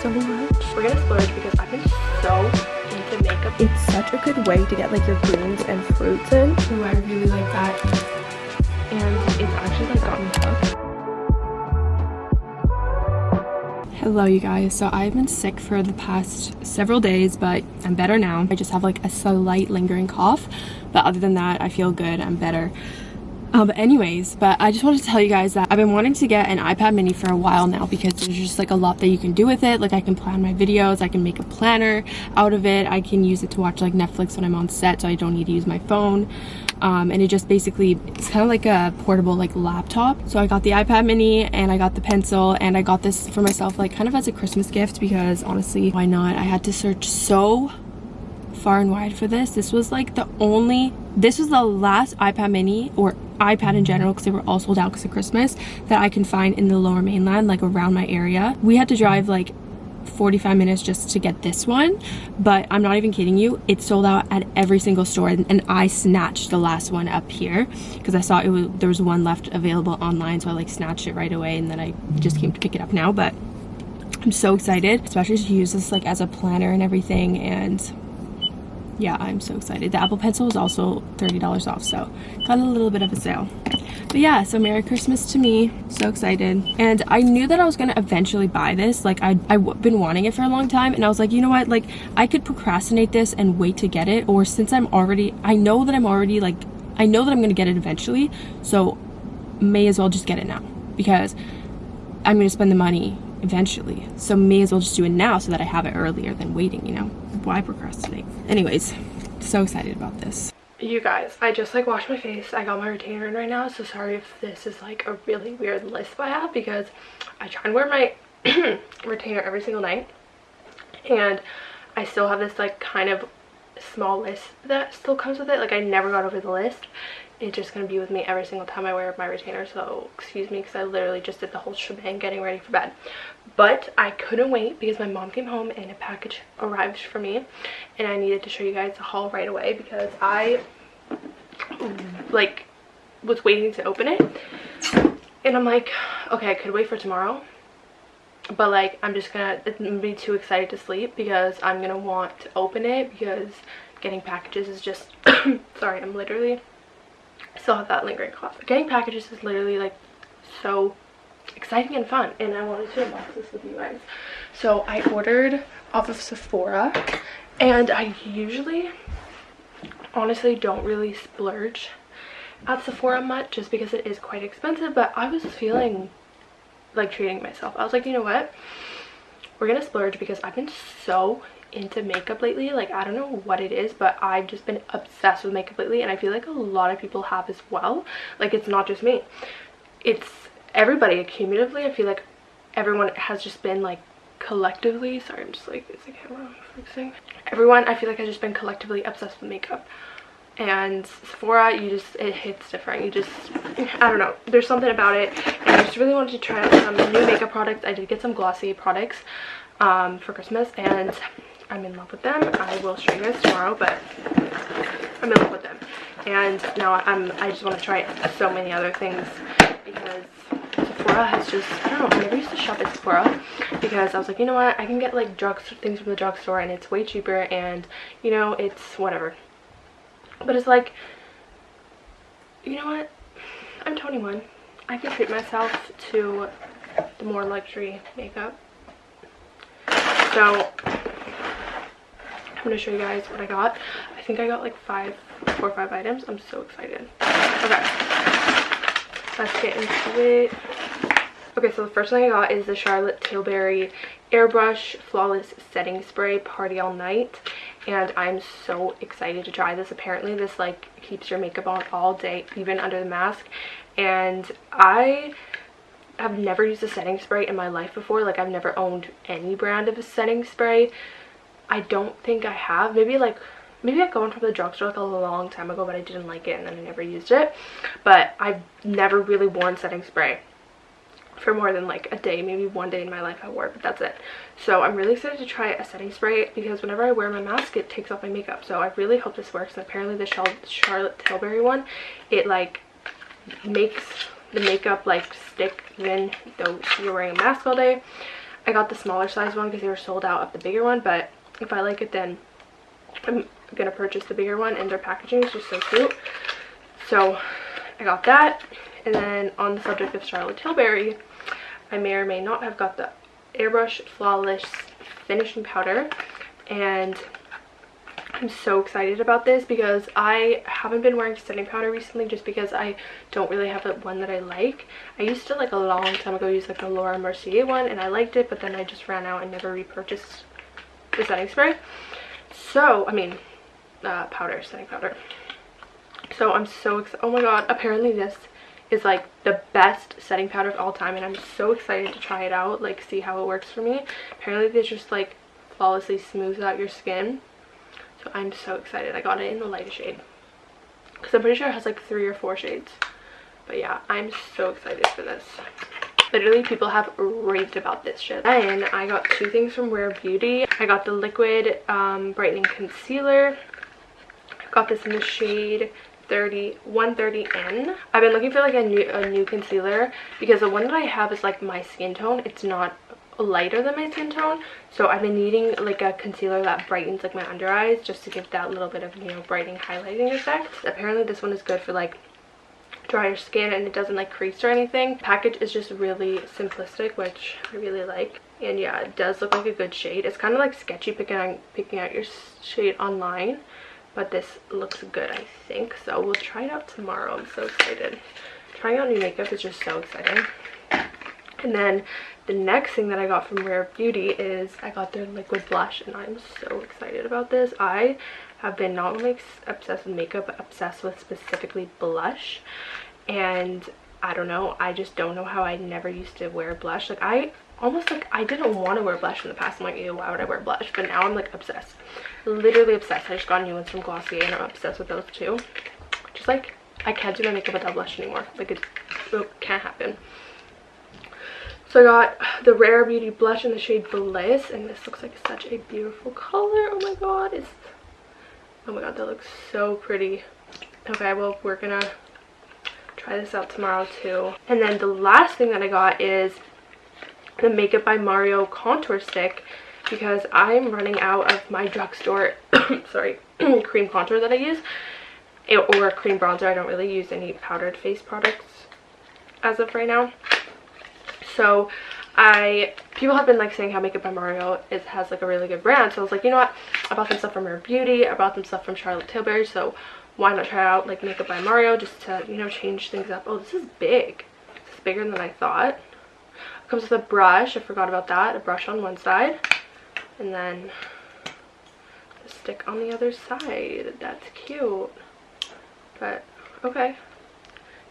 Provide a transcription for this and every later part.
so much. We're gonna splurge because I've been so into makeup. It's such a good way to get like your greens and fruits in. Ooh, I really like that. And it's actually like got me hooked. Hello you guys, so I've been sick for the past several days but I'm better now. I just have like a slight lingering cough but other than that I feel good, I'm better. Um, but anyways, but I just wanted to tell you guys that I've been wanting to get an iPad mini for a while now because there's just like a lot that you can do with it. Like I can plan my videos, I can make a planner out of it, I can use it to watch like Netflix when I'm on set so I don't need to use my phone. Um, and it just basically it's kind of like a portable like laptop. So i got the ipad mini and i got the pencil and i got this for myself like kind of as a christmas gift because honestly why not? I had to search so far and wide for this. This was like the only this was the last ipad mini or ipad in general because they were all sold out because of christmas that i can find in the lower mainland like around my area. We had to drive like 45 minutes just to get this one but i'm not even kidding you it sold out at every single store and, and i snatched the last one up here because i saw it was there was one left available online so i like snatched it right away and then i just came to pick it up now but i'm so excited especially to use this like as a planner and everything and yeah i'm so excited. The apple pencil was also 30 dollars off so got a little bit of a sale. But yeah so merry christmas to me. So excited. And i knew that i was gonna eventually buy this. Like i i've been wanting it for a long time and i was like you know what? Like i could procrastinate this and wait to get it or since i'm already i know that i'm already like i know that i'm gonna get it eventually so may as well just get it now because i'm gonna spend the money eventually. So may as well just do it now so that i have it earlier than waiting you know why procrastinate? Anyways, so excited about this. You guys, I just like washed my face. I got my retainer in right now, so sorry if this is like a really weird lisp I have because I try and wear my retainer every single night. And I still have this like kind of small list that still comes with it. Like I never got over the list it's just going to be with me every single time I wear my retainer so excuse me because I literally just did the whole shebang getting ready for bed. But I couldn't wait because my mom came home and a package arrived for me and I needed to show you guys the haul right away because I like was waiting to open it. And I'm like okay I could wait for tomorrow but like I'm just gonna, gonna be too excited to sleep because I'm gonna want to open it because getting packages is just sorry I'm literally still have that lingering cough. Getting packages is literally like so exciting and fun and I wanted to unbox this with you guys. So I ordered off of Sephora and I usually honestly don't really splurge at Sephora much just because it is quite expensive but I was feeling like treating myself. I was like you know what we're gonna splurge because I've been so into makeup lately. Like i don't know what it is but i've just been obsessed with makeup lately and i feel like a lot of people have as well. Like it's not just me. It's everybody. Cumulatively i feel like everyone has just been like collectively sorry i'm just like is the camera fixing everyone i feel like has just been collectively obsessed with makeup and Sephora you just it hits different you just I don't know there's something about it and I just really wanted to try out some new makeup products I did get some glossy products um, for Christmas and I'm in love with them. I will show you guys tomorrow, but I'm in love with them. And now I'm, I just want to try so many other things because Sephora has just, I don't know, I never used to shop at Sephora because I was like, you know what, I can get like drugs, things from the drugstore and it's way cheaper and, you know, it's whatever. But it's like, you know what, I'm 21. I can treat myself to the more luxury makeup. So I'm going to show you guys what I got. I think I got like five, four or five items. I'm so excited. Okay, let's get into it. Okay, so the first thing I got is the Charlotte Tilbury Airbrush Flawless Setting Spray Party All Night. And I'm so excited to try this. Apparently this like keeps your makeup on all day, even under the mask. And I have never used a setting spray in my life before. Like I've never owned any brand of a setting spray. I don't think I have. Maybe like maybe I got one from the drugstore like a long time ago but I didn't like it and then I never used it. But I've never really worn setting spray for more than like a day maybe one day in my life I wore it but that's it so I'm really excited to try a setting spray because whenever I wear my mask it takes off my makeup so I really hope this works and apparently the Charlotte Tilbury one it like makes the makeup like stick even though you're wearing a mask all day I got the smaller size one because they were sold out of the bigger one, but if I like it then I'm gonna purchase the bigger one and their packaging is just so cute. So I got that. And then on the subject of Charlotte Tilbury, I may or may not have got the Airbrush Flawless Finishing Powder. And I'm so excited about this because I haven't been wearing setting powder recently just because I don't really have a one that I like. I used to like a long time ago use like the Laura Mercier one and I liked it but then I just ran out and never repurchased the setting spray. So, I mean, uh, powder, setting powder. So I'm so excited. Oh my god, apparently this is like the best setting powder of all time and I'm so excited to try it out, like see how it works for me. Apparently this just like flawlessly smooths out your skin. So I'm so excited. I got it in the lightest shade. Because I'm pretty sure it has like three or four shades. But yeah, I'm so excited for this. Literally, people have raved about this shit. And I got two things from Rare Beauty. I got the liquid um, brightening concealer. I got this in the shade 30 130n i've been looking for like a new a new concealer because the one that i have is like my skin tone. It's not lighter than my skin tone. So i've been needing like a concealer that brightens like my under eyes just to give that little bit of you know brightening highlighting effect. Apparently this one is good for like drier skin and it doesn't like crease or anything. Package is just really simplistic which i really like. And yeah it does look like a good shade. It's kind of like sketchy picking out picking out your shade online but this looks good i think so we'll try it out tomorrow. I'm so excited. Trying out new makeup is just so exciting. And then the next thing that i got from rare beauty is i got their liquid blush and i'm so excited about this. I have been not only obsessed with makeup but obsessed with specifically blush. And i don't know i just don't know how i never used to wear blush. Like i almost like I didn't want to wear blush in the past. I'm like, ew, why would I wear blush? But now I'm like obsessed. Literally obsessed. I just got new ones from Glossier and I'm obsessed with those too. Just like, I can't do my makeup without blush anymore. Like, it, it can't happen. So I got the Rare Beauty blush in the shade Bliss. And this looks like such a beautiful color. Oh my god. It's, oh my god, that looks so pretty. Okay, well, we're gonna try this out tomorrow too. And then the last thing that I got is the Makeup by Mario contour stick because I'm running out of my drugstore, sorry, cream contour that I use eh, or cream bronzer. I don't really use any powdered face products as of right now. So I, people have been like saying how Makeup by Mario is, has like a really good brand. So I was like, you know what, I bought some stuff from Rare Beauty. I bought some stuff from Charlotte Tilbury. So why not try out like Makeup by Mario just to, you know, change things up. Oh, this is big. Is bigger than I thought comes with a brush i forgot about that a brush on one side and then a stick on the other side. That's cute. But okay.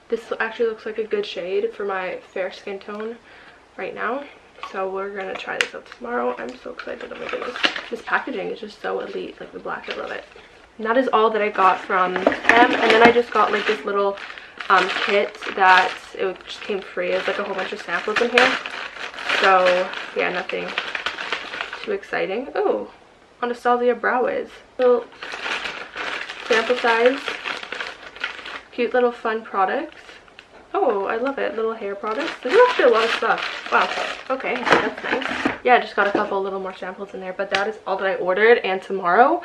This actually looks like a good shade for my fair skin tone right now. So we're gonna try this out tomorrow. I'm so excited. Oh my goodness. This packaging is just so elite. Like the black i love it. And that is all that i got from them. And then i just got like this little um, kit that it just came free. It's like a whole bunch of samples in here. So yeah, nothing too exciting. Oh, Anastasia Brow Wiz. Little sample size. Cute little fun products. Oh, I love it. Little hair products. There's actually a lot of stuff. Wow. Okay, that's nice. Yeah, I just got a couple little more samples in there. But that is all that I ordered. And tomorrow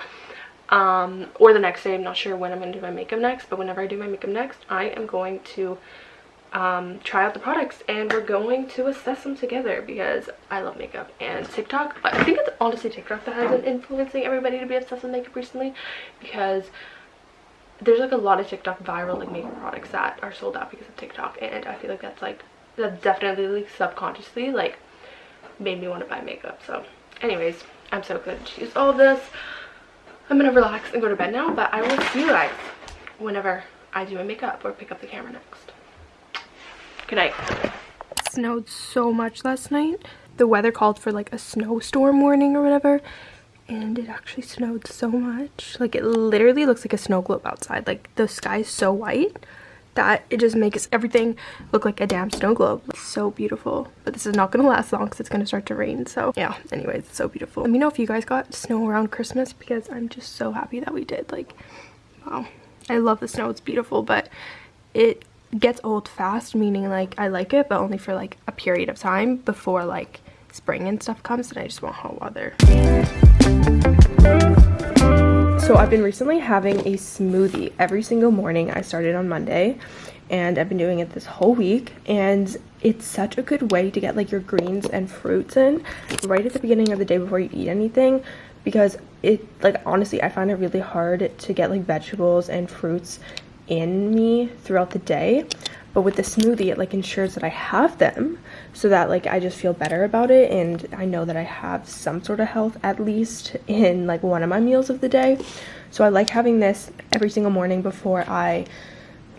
um, or the next day. I'm not sure when I'm going to do my makeup next, but whenever I do my makeup next, I am going to um, try out the products and we're going to assess them together because I love makeup and TikTok. I think it's honestly TikTok that has been influencing everybody to be obsessed with makeup recently because there's like a lot of TikTok viral like makeup products that are sold out because of TikTok and I feel like that's like that definitely like subconsciously like made me want to buy makeup. So anyways, I'm so excited to use all this. I'm gonna relax and go to bed now, but I will see you guys whenever I do my makeup or pick up the camera next. Good night. It snowed so much last night. The weather called for like a snowstorm warning or whatever. And it actually snowed so much. Like it literally looks like a snow globe outside. Like the sky is so white that it just makes everything look like a damn snow globe. It's so beautiful. But this is not to last long because it's to start to rain. So yeah, anyways, it's so beautiful. Let me know if you guys got snow around Christmas because I'm just so happy that we did. Like, wow. I love the snow. It's beautiful, but it gets old fast, meaning like I like it, but only for like a period of time before like spring and stuff comes and I just want hot water. So I've been recently having a smoothie every single morning. I started on Monday and I've been doing it this whole week and it's such a good way to get like your greens and fruits in right at the beginning of the day before you eat anything because it like honestly I find it really hard to get like vegetables and fruits in me throughout the day but with the smoothie it like ensures that I have them so that like I just feel better about it and I know that I have some sort of health at least in like one of my meals of the day. So I like having this every single morning before I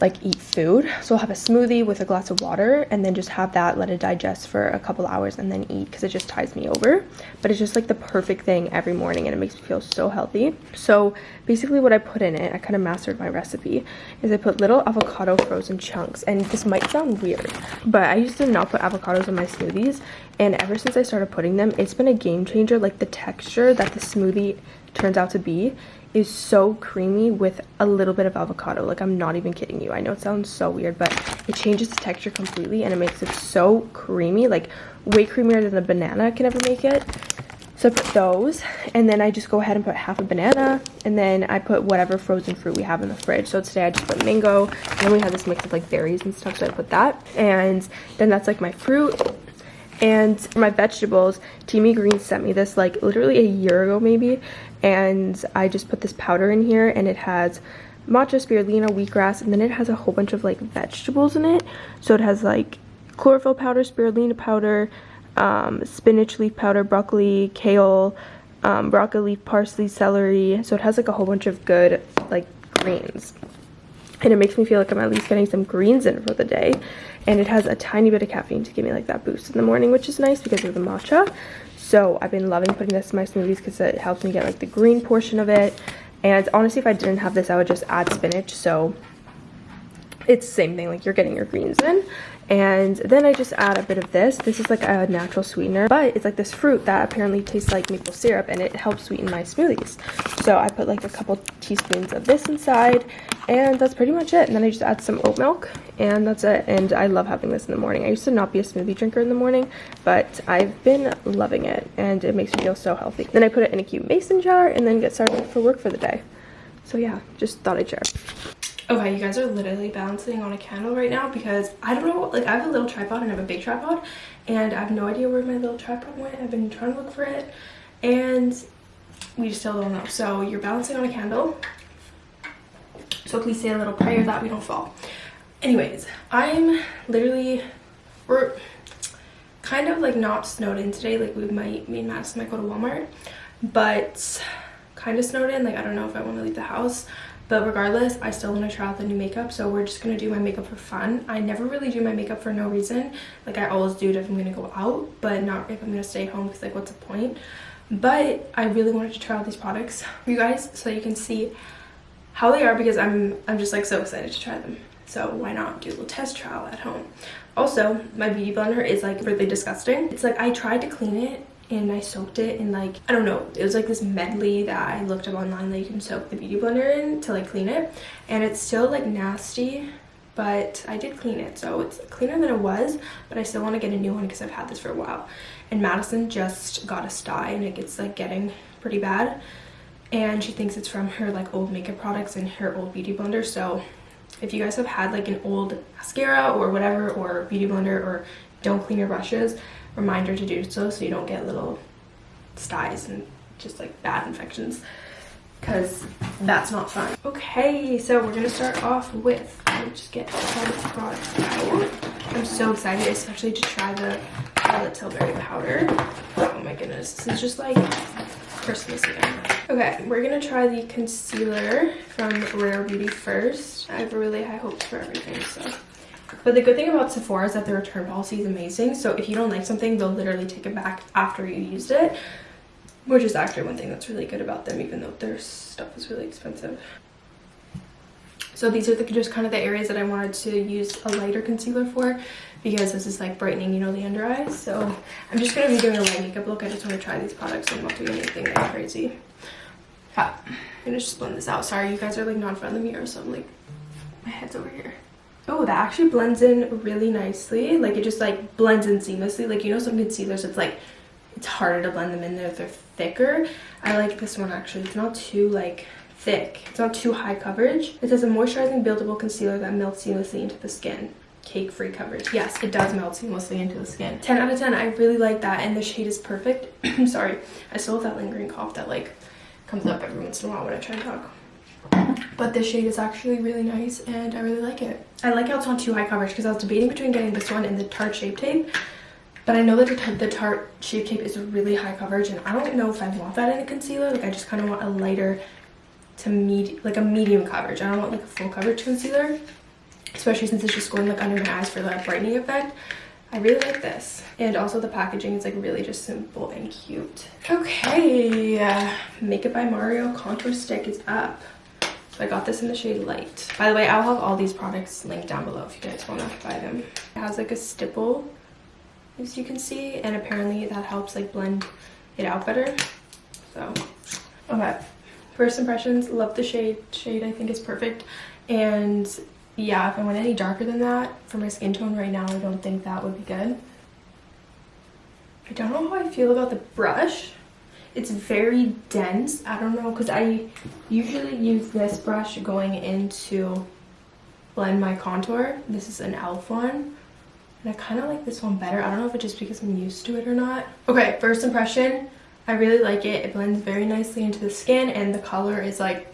like eat food. So i'll have a smoothie with a glass of water and then just have that let it digest for a couple hours and then eat because it just ties me over. But it's just like the perfect thing every morning and it makes me feel so healthy. So basically what i put in it i kind of mastered my recipe is i put little avocado frozen chunks and this might sound weird but i used to not put avocados in my smoothies and ever since i started putting them it's been a game changer like the texture that the smoothie turns out to be is so creamy with a little bit of avocado. Like, I'm not even kidding you. I know it sounds so weird, but it changes the texture completely and it makes it so creamy. Like, way creamier than a banana can ever make it. So I put those, and then I just go ahead and put half a banana, and then I put whatever frozen fruit we have in the fridge. So today I just put mango, and then we have this mix of like berries and stuff, so I put that. And then that's like my fruit. And my vegetables, TeaMi Green sent me this like literally a year ago maybe, and I just put this powder in here and it has matcha, spirulina, wheatgrass, and then it has a whole bunch of like vegetables in it. So it has like chlorophyll powder, spirulina powder, um, spinach leaf powder, broccoli, kale, um, broccoli leaf, parsley, celery. So it has like a whole bunch of good like greens. And it makes me feel like I'm at least getting some greens in for the day. And it has a tiny bit of caffeine to give me like that boost in the morning, which is nice because of the matcha. So I've been loving putting this in my smoothies because it helps me get like the green portion of it. And honestly, if I didn't have this, I would just add spinach. So it's the same thing, like you're getting your greens in. And then I just add a bit of this. This is like a natural sweetener, but it's like this fruit that apparently tastes like maple syrup and it helps sweeten my smoothies. So I put like a couple teaspoons of this inside and that's pretty much it and then i just add some oat milk and that's it and i love having this in the morning i used to not be a smoothie drinker in the morning but i've been loving it and it makes me feel so healthy then i put it in a cute mason jar and then get started for work for the day so yeah just thought i'd share okay you guys are literally balancing on a candle right now because i don't know like i have a little tripod and i have a big tripod and i have no idea where my little tripod went i've been trying to look for it and we just still don't know so you're balancing on a candle so please say a little prayer that we don't fall. Anyways, I'm literally, we're kind of like not snowed in today. Like we might, me and Madison might go to Walmart, but kind of snowed in. Like I don't know if I want to leave the house. But regardless, I still want to try out the new makeup. So we're just going to do my makeup for fun. I never really do my makeup for no reason. Like I always do it if I'm going to go out, but not if I'm going to stay home because like what's the point? But I really wanted to try out these products for you guys so you can see how they are because I'm I'm just like so excited to try them. So why not do a little test trial at home? Also, my beauty blender is like really disgusting. It's like I tried to clean it and I soaked it in like, I don't know, it was like this medley that I looked up online that you can soak the beauty blender in to like clean it. And it's still like nasty, but I did clean it. So it's cleaner than it was, but I still want to get a new one because I've had this for a while. And Madison just got a sty and it gets like getting pretty bad and she thinks it's from her like old makeup products and her old beauty blender so if you guys have had like an old mascara or whatever or beauty blender or don't clean your brushes reminder to do so so you don't get little styes and just like bad infections because that's not fun okay so we're gonna start off with let me just get all this products out i'm so excited especially to try the violet tilbury powder oh my goodness this is just like christmas again Okay, we're gonna try the concealer from Rare Beauty first. I have really high hopes for everything, so. But the good thing about Sephora is that the return policy is amazing. So if you don't like something, they'll literally take it back after you used it. Which is actually one thing that's really good about them, even though their stuff is really expensive. So these are the, just kind of the areas that I wanted to use a lighter concealer for because this is like brightening, you know, the under eyes. So I'm just going to be doing a light makeup look. I just want to try these products and not do anything like crazy. Yeah, I'm gonna just blend this out. Sorry, you guys are like not in front of the mirror, so I'm like, my head's over here. Oh, that actually blends in really nicely. Like it just like blends in seamlessly. Like you know some concealers, it's like it's harder to blend them in there they're thicker. I like this one actually. It's not too like thick. It's not too high coverage. It says a moisturizing buildable concealer that melts seamlessly into the skin. Cake free coverage. Yes it does melt seamlessly into the skin. 10 out of 10 i really like that and the shade is perfect. I'm sorry. I still have that lingering cough that like comes up every once in a while when i try to talk but this shade is actually really nice and i really like it i like how it's not too high coverage because i was debating between getting this one and the tarte shape tape but I know that the Tarte Shape Tape is really high coverage and I don't know if I want that in a concealer. Like I just kind of want a lighter to medium, like a medium coverage. I don't want like a full coverage concealer, especially since it's just going like under my eyes for that brightening effect. I really like this. And also the packaging is like really just simple and cute. Okay, Makeup by Mario contour stick is up. So I got this in the shade Light. By the way, I'll have all these products linked down below if you guys want to buy them. It has like a stipple as you can see and apparently that helps like blend it out better so. Okay first impressions love the shade. Shade i think is perfect. And yeah if i went any darker than that for my skin tone right now i don't think that would be good. I don't know how i feel about the brush it's very dense i don't know because i usually use this brush going into blend my contour this is an elf one and I kind of like this one better. I don't know if it's just because I'm used to it or not. Okay, first impression. I really like it. It blends very nicely into the skin and the color is like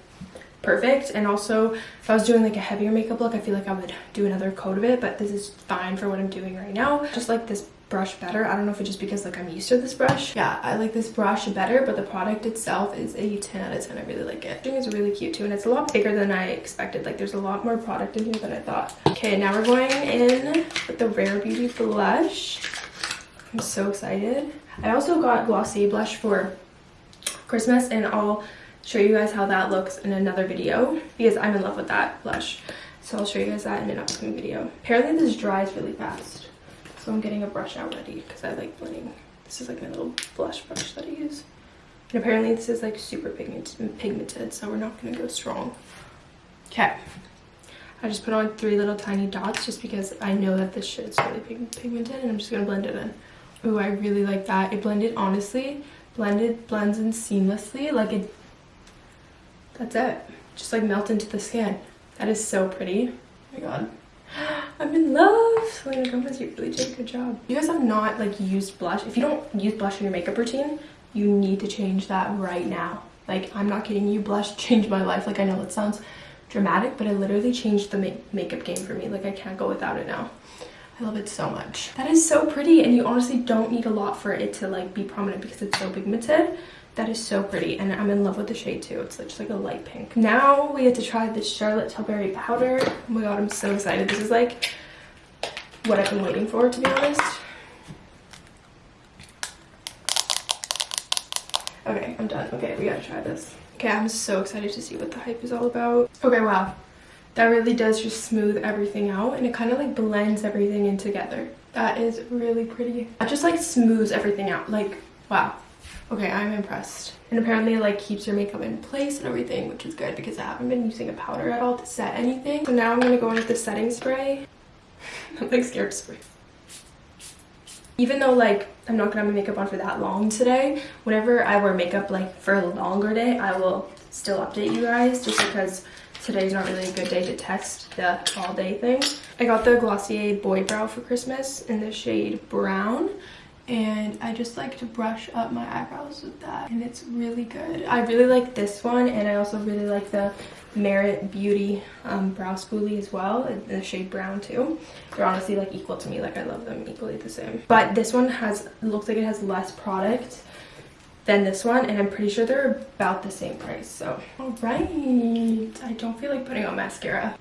perfect. And also, if I was doing like a heavier makeup look, I feel like I would do another coat of it. But this is fine for what I'm doing right now. Just like this brush better. I don't know if it's just because like I'm used to this brush. Yeah, I like this brush better, but the product itself is a 10 out of 10. I really like it. It's really cute too, and it's a lot bigger than I expected. Like there's a lot more product in here than I thought. Okay, now we're going in with the Rare Beauty blush. I'm so excited. I also got Glossier blush for Christmas, and I'll show you guys how that looks in another video because I'm in love with that blush. So I'll show you guys that in an upcoming video. Apparently this dries really fast. So I'm getting a brush out ready because I like blending. This is like my little blush brush that I use. And apparently this is like super pigmented, so we're not going to go strong. Okay. I just put on three little tiny dots just because I know that this shit is really pig pigmented and I'm just going to blend it in. Ooh, I really like that. It blended, honestly, blended, blends in seamlessly. Like it, that's it. Just like melt into the skin. That is so pretty. Oh my god. I'm in love. Selena Gomez, you really did a good job. You guys have not like used blush. If you don't use blush in your makeup routine, you need to change that right now. Like, I'm not kidding you, blush changed my life. Like, I know it sounds dramatic, but it literally changed the ma makeup game for me. Like, I can't go without it now. I love it so much. That is so pretty, and you honestly don't need a lot for it to like be prominent because it's so pigmented. That is so pretty, and I'm in love with the shade too. It's just like a light pink. Now we get to try this Charlotte Tilbury powder. Oh my god, I'm so excited. This is like what I've been waiting for, to be honest. Okay, I'm done. Okay, we gotta try this. Okay, I'm so excited to see what the hype is all about. Okay, wow. That really does just smooth everything out and it kind of like blends everything in together. That is really pretty. It just like smooths everything out. Like, wow. Okay, I'm impressed. And apparently it like keeps your makeup in place and everything, which is good because I haven't been using a powder at all to set anything. So now I'm gonna go in with the setting spray. I'm like scared to spray. Even though like I'm not gonna have my makeup on for that long today, whenever I wear makeup like for a longer day, I will still update you guys just because today's not really a good day to test the all day thing. I got the Glossier Boy Brow for Christmas in the shade Brown and I just like to brush up my eyebrows with that and it's really good. I really like this one and I also really like the Merit Beauty um, Brow Spoolie as well in the shade brown too. They're honestly like equal to me, like I love them equally the same. But this one has, looks like it has less product than this one and I'm pretty sure they're about the same price. So, all right, I don't feel like putting on mascara.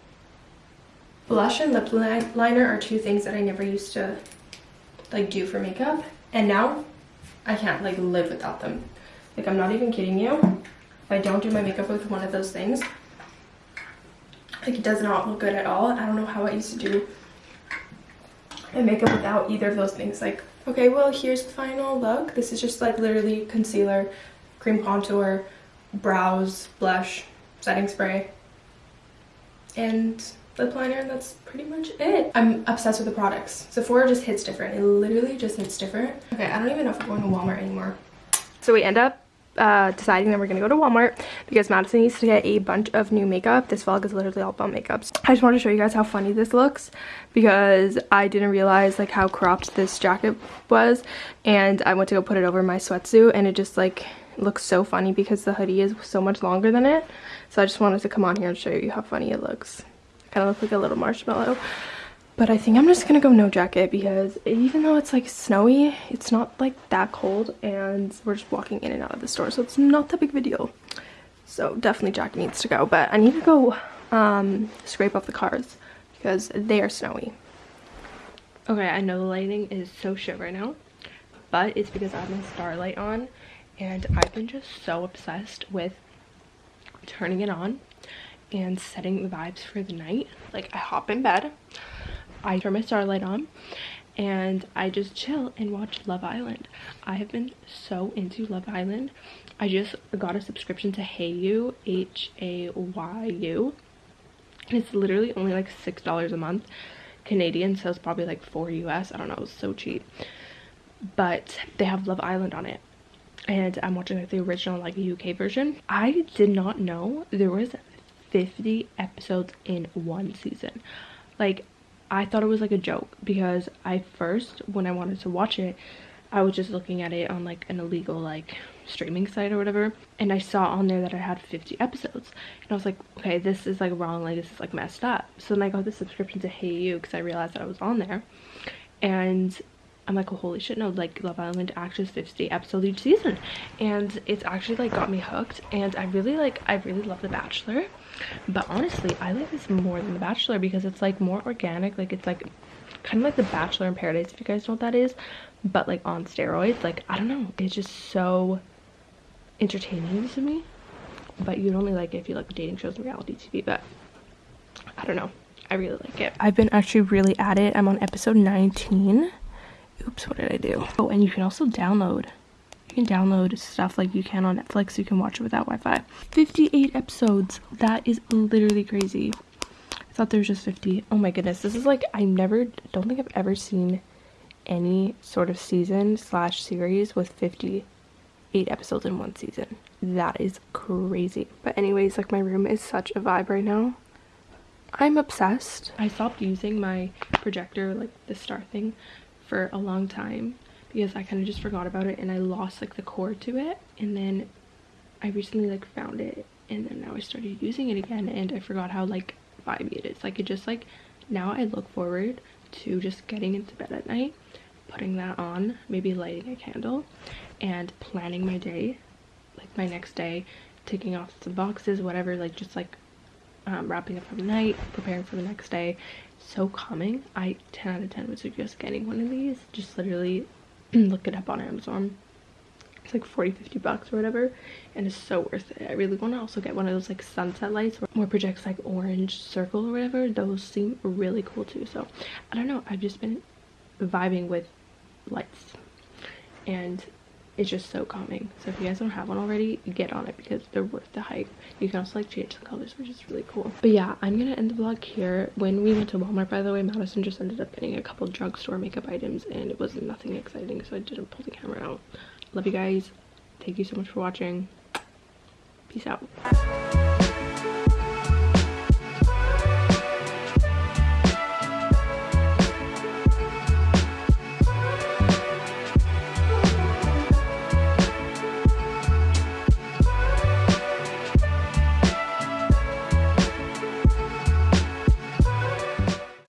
Blush and lip liner are two things that I never used to like do for makeup and now I can't like live without them. Like I'm not even kidding you. If I don't do my makeup with one of those things, like it does not look good at all. I don't know how I used to do my makeup without either of those things. Like, okay, well, here's the final look. This is just like literally concealer, cream contour, brows, blush, setting spray, and lip liner and that's pretty much it. I'm obsessed with the products. Sephora just hits different. It literally just hits different. Okay, I don't even know if we're going to Walmart anymore. So we end up uh, deciding that we're gonna go to Walmart because Madison needs to get a bunch of new makeup. This vlog is literally all about makeups. I just wanted to show you guys how funny this looks because I didn't realize like how cropped this jacket was and I went to go put it over my sweatsuit and it just like looks so funny because the hoodie is so much longer than it. So I just wanted to come on here and show you how funny it looks. Kind of look like a little marshmallow. But I think I'm just gonna go no jacket because even though it's like snowy, it's not like that cold and we're just walking in and out of the store. So it's not that big of a deal. So definitely jacket needs to go. But I need to go um, scrape off the cars because they are snowy. Okay, I know the lighting is so shit right now, but it's because I have my starlight on and I've been just so obsessed with turning it on and setting the vibes for the night. Like I hop in bed, I turn my starlight on and I just chill and watch Love Island. I have been so into Love Island. I just got a subscription to Hayu, H-A-Y-U. It's literally only like $6 a month Canadian, so it's probably like 4 US. I don't know, it's so cheap. But they have Love Island on it. And I'm watching like the original like UK version. I did not know there was 50 episodes in one season. Like I thought it was like a joke because I first, when I wanted to watch it, I was just looking at it on like an illegal like streaming site or whatever and I saw on there that I had 50 episodes and I was like okay this is like wrong like this is like messed up so then I got the subscription to Hayu because I realized that I was on there and I'm like, holy shit, no, like Love Island actually 50 episodes each season. And it's actually like got me hooked. And I really like, I really love The Bachelor. But honestly, I like this more than The Bachelor because it's like more organic. Like it's like kind of like The Bachelor in Paradise, if you guys know what that is. But like on steroids. Like, I don't know. It's just so entertaining to me. But you'd only like it if you like dating shows and reality TV. But I don't know. I really like it. I've been actually really at it. I'm on episode 19 oops what did i do oh and you can also download you can download stuff like you can on netflix. You can watch it without wi-fi. 58 episodes. That is literally crazy. I thought there was just 50 oh my goodness. This is like i never don't think i've ever seen any sort of season slash series with 58 episodes in one season. That is crazy. But anyways like my room is such a vibe right now. I'm obsessed. I stopped using my projector like the star thing for a long time because I kind of just forgot about it and I lost like the cord to it and then I recently like found it and then now I started using it again and I forgot how like vibey it is. Like it just like now I look forward to just getting into bed at night putting that on maybe lighting a candle and planning my day like my next day taking off some boxes whatever like just like um, wrapping up for the night preparing for the next day. So calming i 10 out of 10 would suggest getting one of these just literally look it up on amazon. It's like 40 50 bucks or whatever and it's so worth it. I really want to also get one of those like sunset lights where it projects like orange circle or whatever. Those seem really cool too so i don't know. I've just been vibing with lights. And it's just so calming. So if you guys don't have one already get on it because they're worth the hype. You can also like change the colors which is really cool. But yeah i'm gonna end the vlog here. When we went to walmart by the way madison just ended up getting a couple drugstore makeup items and it was nothing exciting so i didn't pull the camera out. Love you guys. Thank you so much for watching. Peace out